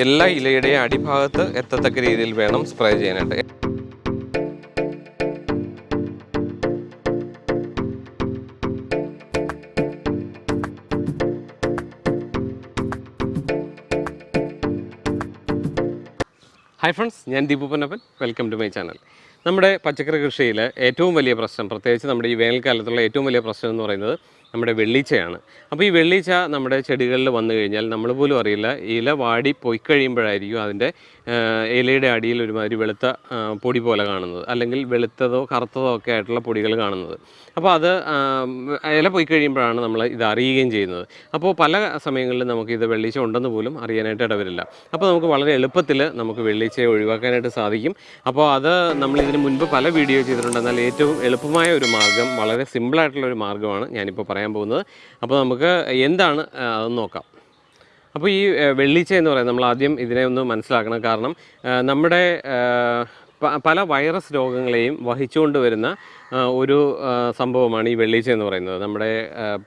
എല്ലാ ഇലയുടെയും അടിഭാഗത്ത് എത്തത്തക്ക രീതിയിൽ വേണം സ്പ്രേ ചെയ്യാനായിട്ട്. ഹായ് ഫ്രണ്ട്സ് ഞാൻ Deepu Ponnappan. Welcome to my channel നമ്മുടെ പച്ചക്കറി കൃഷിയിൽ ഏറ്റവും വലിയ പ്രശ്നം പ്രത്യേകിച്ച് നമ്മുടെ ഈ വേനൽക്കാലത്തുള്ള ഏറ്റവും വലിയ പ്രശ്നം എന്ന് പറയുന്നത് നമ്മുടെ വെള്ളീച്ചയാണ്. അപ്പോൾ ഈ വെള്ളീച്ച നമ്മുടെ ചെടികളിൽ വന്നു കഴിഞ്ഞാൽ നമ്മൾ പോലും അറിയില്ല. ഇല വാടി പോയി കഴിയുമ്പോഴായിരിക്കും അതിന്റെ ഇലയുടെ അടിയിൽ ഒരുമാതിരി വെളുത്ത പൊടി പോലെ കാണുന്നത്. അല്ലെങ്കിൽ വെളുത്തതോ കറുത്തതോ ഒക്കെ ആയിട്ടുള്ള പൊടികൾ കാണുന്നത്. അപ്പോൾ അത് ഇല പോയി കഴിയുമ്പോഴാണ് നമ്മൾ ഇത് അറിയുകയും ചെയ്യുന്നത്. അപ്പോൾ പല സമയങ്ങളിലും നമുക്ക് ഇത് വെള്ളീച്ച ഉണ്ടെന്ന് പോലും അറിയാനായിട്ട് ഇടവരില്ല. അപ്പോൾ നമുക്ക് വളരെ എളുപ്പത്തിൽ നമുക്ക് വെള്ളീച്ചയെ ഒഴിവാക്കാനായിട്ട് സാധിക്കും. അപ്പോൾ അത് നമ്മൾ ഇതിന് മുൻപ് പല വീഡിയോ ചെയ്തിട്ടുണ്ട് എന്നാൽ ഏറ്റവും എളുപ്പമായ ഒരു മാർഗം വളരെ സിമ്പിളായിട്ടുള്ള ഒരു മാർഗമാണ് ഞാനിപ്പോൾ പറയാൻ പോകുന്നത്. അപ്പോൾ നമുക്ക് എന്താണ് അതെന്ന് നോക്കാം. അപ്പോൾ ഈ വെള്ളിച്ച എന്ന് പറയുന്നത് നമ്മൾ ആദ്യം ഇതിനെ ഒന്ന് മനസ്സിലാക്കണം. കാരണം നമ്മുടെ പല വൈറസ് രോഗങ്ങളെയും വഹിച്ചുകൊണ്ട് വരുന്ന ഒരു സംഭവമാണ് ഈ വെള്ളീച്ച എന്ന് പറയുന്നത്. നമ്മുടെ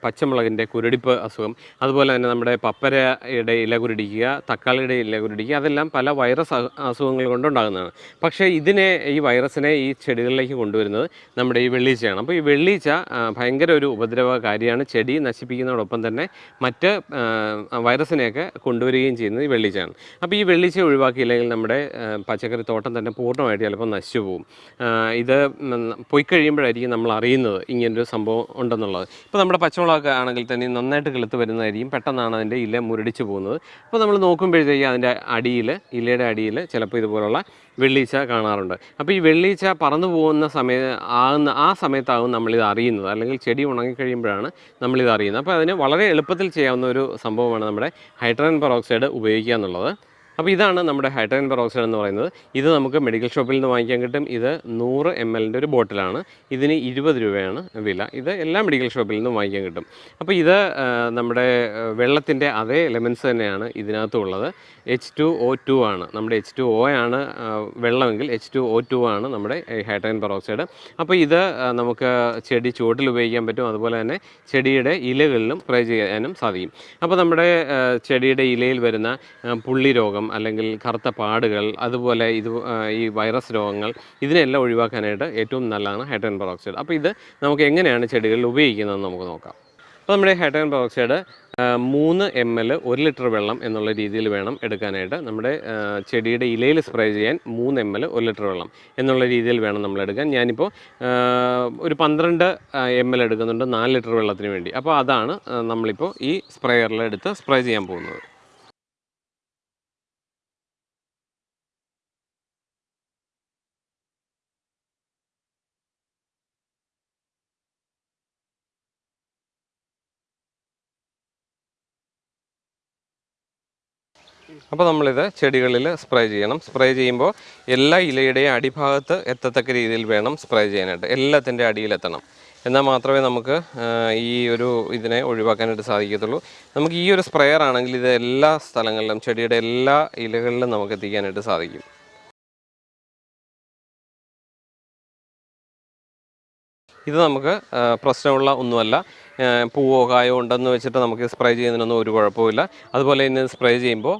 പച്ചമുളകിന്റെ കുരുടിപ്പ് അസുഖം അതുപോലെ തന്നെ നമ്മുടെ പപ്പരയുടെ ഇല കുരുടിക്കുക തക്കാളിയുടെ ഇല കുരുടിക്കുക അതെല്ലാം പല വൈറസ് അസുഖങ്ങൾ കൊണ്ടുണ്ടാകുന്നതാണ്. പക്ഷേ ഇതിനെ ഈ വൈറസിനെ ഈ ചെടികളിലേക്ക് കൊണ്ടുവരുന്നത് നമ്മുടെ ഈ വെള്ളീച്ചയാണ്. അപ്പോൾ ഈ വെള്ളീച്ച ഭയങ്കര ഒരു ഉപദ്രവകാരിയാണ് ചെടി നശിപ്പിക്കുന്നതോടൊപ്പം തന്നെ മറ്റ് വൈറസിനെയൊക്കെ കൊണ്ടുവരികയും ചെയ്യുന്നത് ഈ വെള്ളീച്ചയാണ്. അപ്പോൾ ഈ വെള്ളീച്ച ഒഴിവാക്കിയില്ലെങ്കിൽ നമ്മുടെ പച്ചക്കറി തോട്ടം തന്നെ പൂർണമായിട്ട് ചിലപ്പോൾ നശിച്ചു പോകും ഇത് പോയി കഴിയുമ്പോഴായിരിക്കും നമ്മൾ അറിയുന്നത് ഇങ്ങനൊരു സംഭവം ഉണ്ടെന്നുള്ളത്. ഇപ്പോൾ നമ്മുടെ പച്ചമുളകൊക്കെ ആണെങ്കിൽ തന്നെ നന്നായിട്ട് കിളുത്ത് വരുന്നതായിരിക്കും. പെട്ടെന്നാണ് അതിന്റെ ഇല മുരടിച്ച് പോകുന്നത്. അപ്പോൾ നമ്മൾ നോക്കുമ്പോഴത്തേക്കും അതിന്റെ അടിയിൽ ഇലയുടെ അടിയിൽ ചിലപ്പോൾ ഇതുപോലുള്ള വെള്ളീച്ച കാണാറുണ്ട്. അപ്പോൾ ഈ വെള്ളീച്ച പറന്നു പോകുന്ന സമയ ആകുന്ന ആ സമയത്താകും നമ്മളിത് അറിയുന്നത്. അല്ലെങ്കിൽ ചെടി ഉണങ്ങിക്കഴിയുമ്പോഴാണ് നമ്മളിത് അറിയുന്നത്. അപ്പോൾ അതിന് വളരെ എളുപ്പത്തിൽ ചെയ്യാവുന്ന ഒരു സംഭവമാണ് നമ്മുടെ ഹൈഡ്രജൻ പെറോക്സൈഡ് ഉപയോഗിക്കുക എന്നുള്ളത്. അപ്പോൾ ഇതാണ് നമ്മുടെ ഹൈഡ്രജൻ പെറോക്സൈഡ് എന്ന് പറയുന്നത്. ഇത് നമുക്ക് മെഡിക്കൽ ഷോപ്പിൽ നിന്ന് വാങ്ങിക്കാൻ കിട്ടും. ഇത് നൂറ് എം എല്ലിന്റെ ഒരു ബോട്ടിലാണ്. ഇതിന് ഇരുപത് രൂപയാണ് വില. ഇത് എല്ലാ മെഡിക്കൽ ഷോപ്പിൽ നിന്നും വാങ്ങിക്കാൻ കിട്ടും. അപ്പോൾ ഇത് നമ്മുടെ വെള്ളത്തിന്റെ അതേ എലമെൻസ് തന്നെയാണ് ഇതിനകത്തുള്ളത്. എച്ച് ടു ഒ ടു ആണ്. നമ്മുടെ എച്ച് ടു ഒ ആണ് വെള്ളമെങ്കിൽ എച്ച് ടു ഒ ടു ആണ് നമ്മുടെ ഹൈഡ്രജൻ പെറോക്സൈഡ്. അപ്പോൾ ഇത് നമുക്ക് ചെടി ചുവട്ടിൽ ഉപയോഗിക്കാൻ പറ്റും. അതുപോലെ തന്നെ ചെടിയുടെ ഇലകളിലും സ്പ്രേ ചെയ്യാനും സാധിക്കും. അപ്പോൾ നമ്മുടെ ചെടിയുടെ ഇലയിൽ വരുന്ന പുള്ളി രോഗം അല്ലെങ്കിൽ കറുത്ത പാടുകൾ അതുപോലെ ഇത് ഈ വൈറസ് രോഗങ്ങൾ ഇതിനെല്ലാം ഒഴിവാക്കാനായിട്ട് ഏറ്റവും നല്ലതാണ് ഹൈഡ്രജൻ പെറോക്സൈഡ്. അപ്പോൾ ഇത് നമുക്ക് എങ്ങനെയാണ് ചെടികളിൽ ഉപയോഗിക്കുന്നതെന്ന് നമുക്ക് നോക്കാം. അപ്പോൾ നമ്മുടെ ഹൈഡ്രജൻ പെറോക്സൈഡ് മൂന്ന് എം എൽ ഒരു ലിറ്റർ വെള്ളം എന്നുള്ള രീതിയിൽ വേണം എടുക്കാനായിട്ട്. നമ്മുടെ ചെടിയുടെ ഇലയിൽ സ്പ്രേ ചെയ്യാൻ മൂന്ന് എം എൽ ഒരു ലിറ്റർ വെള്ളം എന്നുള്ള രീതിയിൽ വേണം നമ്മൾ എടുക്കാൻ. ഞാനിപ്പോൾ ഒരു പന്ത്രണ്ട് എം എൽ എടുക്കുന്നുണ്ട് നാല് ലിറ്റർ വെള്ളത്തിന് വേണ്ടി. അപ്പോൾ അതാണ് നമ്മളിപ്പോൾ ഈ സ്പ്രേയറിൽ എടുത്ത് സ്പ്രേ ചെയ്യാൻ പോകുന്നത്. അപ്പോൾ നമ്മളിത് ചെടികളിൽ സ്പ്രേ ചെയ്യണം. സ്പ്രേ ചെയ്യുമ്പോൾ എല്ലാ ഇലയുടെയും അടിഭാഗത്ത് എത്തത്തക്ക രീതിയിൽ വേണം സ്പ്രേ ചെയ്യാനായിട്ട്. എല്ലാത്തിന്റെ അടിയിലെത്തണം. എന്നാൽ മാത്രമേ നമുക്ക് ഈ ഒരു ഇതിനെ ഒഴിവാക്കാനായിട്ട് സാധിക്കത്തുള്ളൂ. നമുക്ക് ഈ ഒരു സ്പ്രെയർ ആണെങ്കിൽ ഇത് എല്ലാ സ്ഥലങ്ങളിലും ചെടിയുടെ എല്ലാ ഇലകളിലും നമുക്ക് എത്തിക്കാനായിട്ട് സാധിക്കും. ഇത് നമുക്ക് പ്രശ്നമുള്ള ഒന്നുമല്ല. പൂവോ കായോ ഉണ്ടെന്ന് വെച്ചിട്ട് നമുക്ക് സ്പ്രേ ചെയ്യുന്നതിനൊന്നും ഒരു കുഴപ്പമില്ല അതുപോലെ തന്നെ സ്പ്രേ ചെയ്യുമ്പോൾ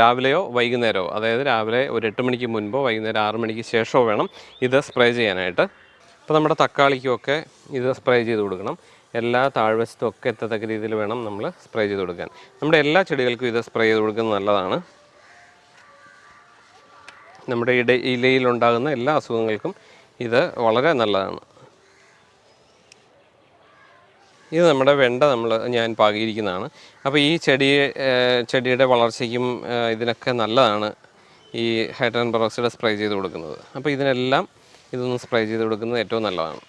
രാവിലെയോ വൈകുന്നേരമോ അതായത് രാവിലെ ഒരു എട്ട് മണിക്ക് മുൻപോ വൈകുന്നേരം ആറ് മണിക്ക് ശേഷമോ വേണം ഇത് സ്പ്രേ ചെയ്യാനായിട്ട്. അപ്പോൾ നമ്മുടെ തക്കാളിക്കുമൊക്കെ ഇത് സ്പ്രേ ചെയ്ത് കൊടുക്കണം. എല്ലാ താഴ്വശത്തും ഒക്കെ എത്തത്തക്ക രീതിയിൽ വേണം നമ്മൾ സ്പ്രേ ചെയ്ത് കൊടുക്കാൻ. നമ്മുടെ എല്ലാ ചെടികൾക്കും ഇത് സ്പ്രേ ചെയ്ത് കൊടുക്കുന്നത് നല്ലതാണ്. നമ്മുടെ ഇട ഇലയിലുണ്ടാകുന്ന എല്ലാ അസുഖങ്ങൾക്കും ഇത് വളരെ നല്ലതാണ്. ഇത് നമ്മുടെ വെണ്ട നമ്മൾ ഞാൻ പാകിയിരിക്കുന്നതാണ്. അപ്പോൾ ഈ ചെടി ചെടിയുടെ വളർച്ചയ്ക്കും ഇതിനൊക്കെ നല്ലതാണ് ഈ ഹൈഡ്രജൻ പെറോക്സൈഡ് സ്പ്രേ ചെയ്ത് കൊടുക്കുന്നത്. അപ്പോൾ ഇതിനെല്ലാം ഇതൊന്ന് സ്പ്രേ ചെയ്ത് കൊടുക്കുന്നത് ഏറ്റവും നല്ലതാണ്.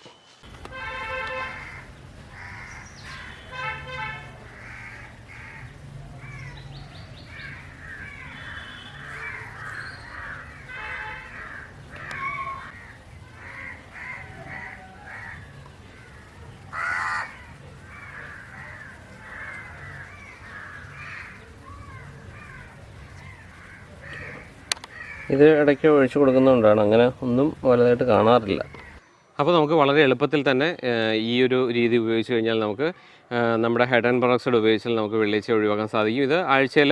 ഇത് ഇടയ്ക്ക് ഒഴിച്ചു കൊടുക്കുന്നതുകൊണ്ടാണ്. അങ്ങനെ ഒന്നും വലുതായിട്ട് കാണാറില്ല. അപ്പോൾ നമുക്ക് വളരെ എളുപ്പത്തിൽ തന്നെ ഈ ഒരു രീതി ഉപയോഗിച്ച് കഴിഞ്ഞാൽ നമുക്ക് നമ്മുടെ ഹെഡ് ആൻഡ് പെറോക്സൈഡ് ഉപയോഗിച്ചാൽ നമുക്ക് വെള്ളിച്ച ഒഴിവാക്കാൻ സാധിക്കും. ഇത് ആഴ്ചയിൽ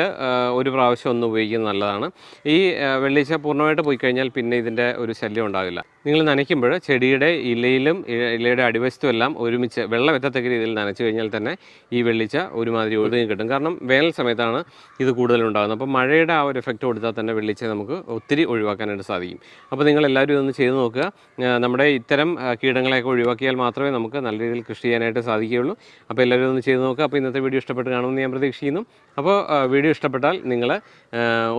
ഒരു പ്രാവശ്യം ഒന്ന് ഉപയോഗിക്കുന്നത് നല്ലതാണ്. ഈ വെള്ളിച്ച പൂർണമായിട്ട് പോയി കഴിഞ്ഞാൽ പിന്നെ ഇതിന്റെ ഒരു ശല്യം ഉണ്ടാവില്ല. നിങ്ങൾ നനയ്ക്കുമ്പോൾ ചെടിയുടെ ഇലയിലും ഇലയുടെ അടിവശത്തും എല്ലാം ഒരുമിച്ച് വെള്ളം എത്തത്തക്ക രീതിയിൽ നനച്ചു കഴിഞ്ഞാൽ തന്നെ ഈ വെള്ളിച്ച ഒരുമാതിരി ഒതുങ്ങി കിട്ടും. കാരണം വേനൽ സമയത്താണ് ഇത് കൂടുതലുണ്ടാകുന്നത്. അപ്പോൾ മഴയുടെ ആ ഒരു എഫക്റ്റ് കൊടുത്താൽ തന്നെ വെള്ളിച്ച നമുക്ക് ഒത്തിരി ഒഴിവാക്കാനായിട്ട് സാധിക്കും. അപ്പോൾ നിങ്ങൾ എല്ലാവരും ഇതൊന്ന് ചെയ്ത് നോക്കുക. നമ്മുടെ ഇത്തരം കീടങ്ങളെയൊക്കെ ഒഴിവാക്കിയാൽ മാത്രമേ നമുക്ക് നല്ല രീതിയിൽ കൃഷി ചെയ്യാനായിട്ട് സാധിക്കുകയുള്ളൂ. അപ്പോൾ എല്ലാവരും ഒന്ന് ചെയ്ത് നോക്കുക അപ്പോൾ ഇന്നത്തെ വീഡിയോ ഇഷ്ടപ്പെട്ട് കാണുമെന്ന് ഞാൻ പ്രതീക്ഷിക്കുന്നു. അപ്പോൾ വീഡിയോ ഇഷ്ടപ്പെട്ടാൽ നിങ്ങൾ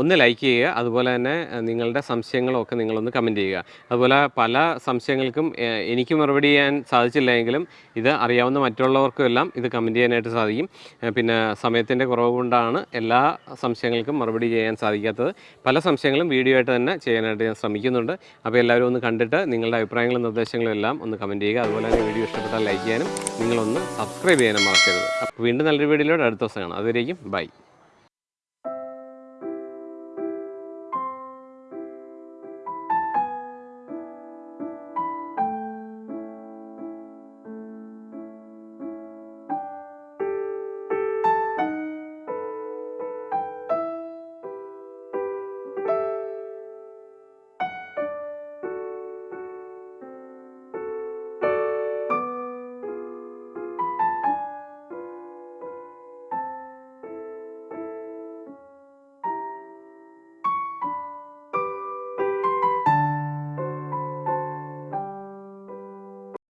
ഒന്ന് ലൈക്ക് ചെയ്യുക. അതുപോലെ തന്നെ നിങ്ങളുടെ സംശയങ്ങളൊക്കെ നിങ്ങളൊന്ന് കമന്റ് ചെയ്യുക. അതുപോലെ പല സംശയങ്ങൾക്കും എനിക്ക് മറുപടി ചെയ്യാൻ സാധിച്ചില്ല എങ്കിലും ഇത് അറിയാവുന്ന മറ്റുള്ളവർക്കും എല്ലാം ഇത് കമന്റ് ചെയ്യാനായിട്ട് സാധിക്കും. പിന്നെ സമയത്തിന്റെ കുറവ് കൊണ്ടാണ് എല്ലാ സംശയങ്ങൾക്കും മറുപടി ചെയ്യാൻ സാധിക്കാത്തത്. പല സംശയങ്ങളും വീഡിയോ ആയിട്ട് തന്നെ ചെയ്യാനായിട്ട് ഞാൻ ശ്രമിക്കുന്നുണ്ട്. അപ്പോൾ എല്ലാവരും ഒന്ന് കണ്ടിട്ട് നിങ്ങളുടെ അഭിപ്രായങ്ങളും നിർദ്ദേശങ്ങളും എല്ലാം ഒന്ന് കമന്റ് ചെയ്യുക. അതുപോലെ തന്നെ വീഡിയോ ഇഷ്ടപ്പെട്ടാൽ ലൈക്ക് ചെയ്യാനും നിങ്ങളൊന്ന് സബ്സ്ക്രൈബ് ചെയ്യാനും മറക്കരുത് വീണ്ടും നല്ലൊരു വീഡിയോയിലൂടെ അടുത്ത ദിവസം കാണാം. അതുവരേക്കും ബൈ.